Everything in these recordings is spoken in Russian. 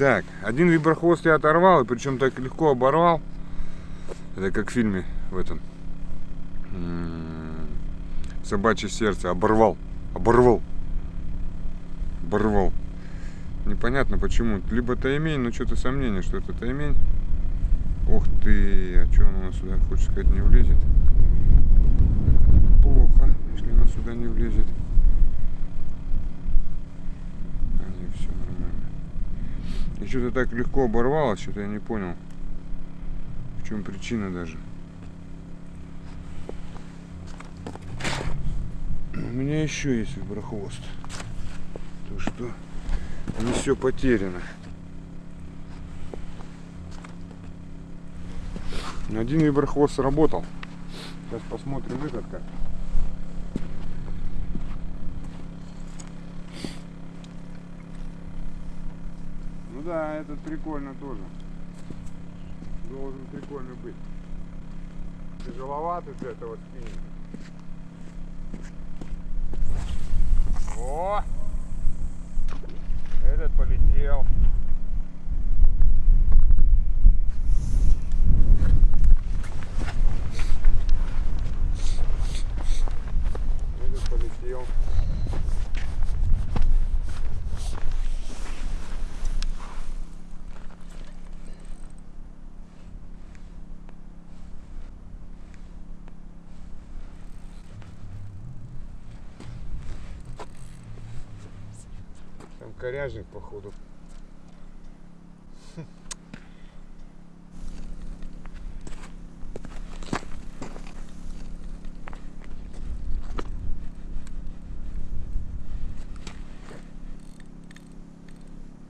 Так, один виброхвост я оторвал, и причем так легко оборвал. Это как в фильме в этом. М, Собачье сердце. Оборвал. Оборвал. Оборвал. Непонятно почему. Либо таймень, но что-то сомнение, что это таймень. Ух ты, а что он у нас сюда, хочешь сказать, не влезет? Плохо, если она сюда не влезет. А, не, все нормально. И что-то так легко оборвалось, что-то я не понял. В чем причина даже. У меня еще есть виброхвост. То что не все потеряно. Один виброхвост сработал. Сейчас посмотрим этот как. Да, этот прикольно тоже. Должен прикольно быть. Тяжеловатый для этого спиннинга. О! Этот полетел. Этот полетел. Там коряжник, походу.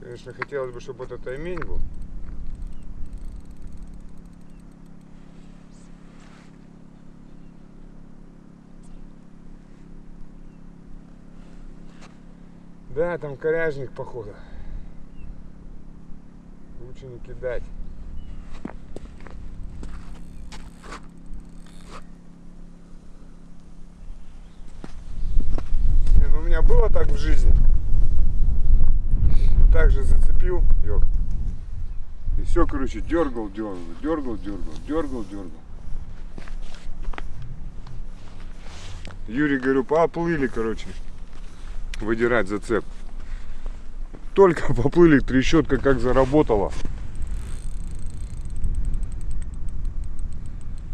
Конечно, хотелось бы, чтобы это таймень был. Да, там коряжник, походу. Лучше не кидать. Ну у меня было так в жизни. Так же зацепил, ёк. И все, короче, дергал, дергал, дергал, дергал, дергал, дергал. Юрий, говорю, поплыли, короче, выдирать зацеп. Только поплыли, трещотка как заработала.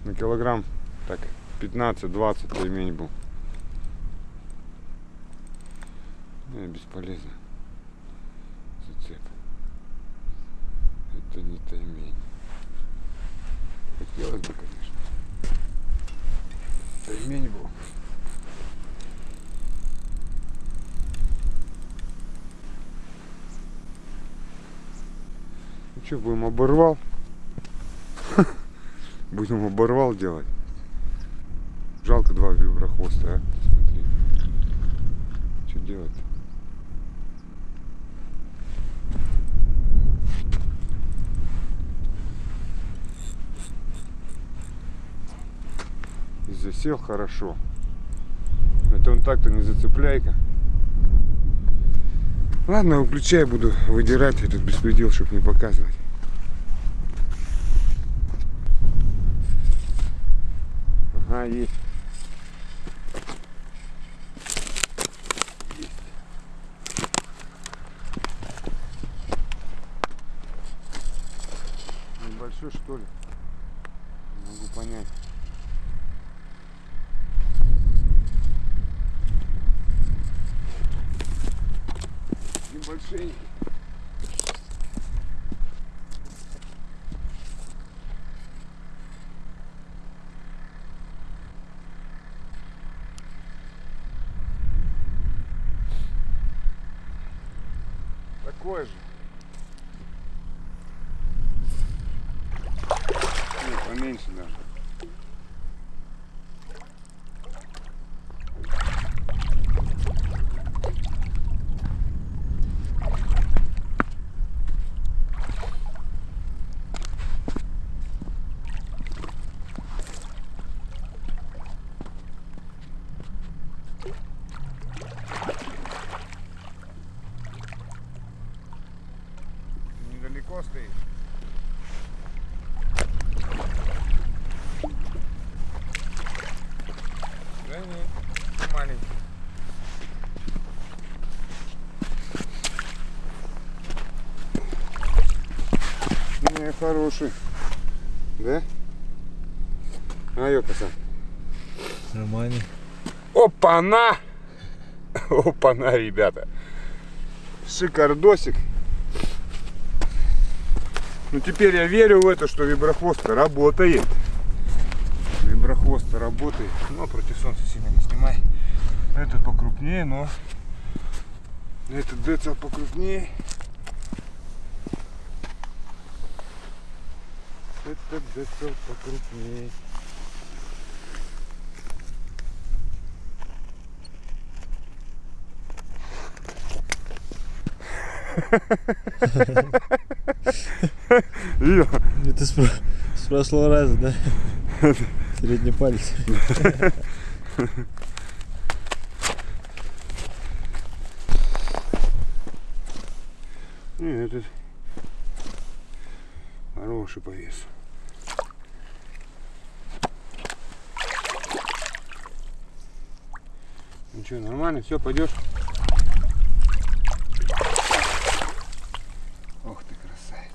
На килограмм так 15-20 пельмень был. Не, бесполезно. Зацеп. Это не таймень. Хотелось бы, конечно. Таймень был. Что, будем оборвал? Будем оборвал делать. Жалко два виброхвоста, а? Смотри. Что делать? И засел хорошо. Это он так-то не зацепляйка. Ладно, выключай, буду выдирать этот беспредел, чтобы не показывать. Ага, есть. Небольшой что ли? Не могу понять. Небольшой. Такой же. Не, поменьше даже. Виброхвостий. Да не, маленький. Не, хороший. Да? А, ё, пацан. Нормально. Опа-на! Опа-на, ребята. Шикардосик. Ну теперь я верю в это, что виброхвост работает. Виброхвост работает. Но против солнца сильно не снимай. Этот покрупнее, но этот децл покрупнее. Этот децл покрупнее. Это с, про- с прошлого раза, да? Средний палец. Не, этот хороший по весу. Ну что, нормально, все, пойдешь? said.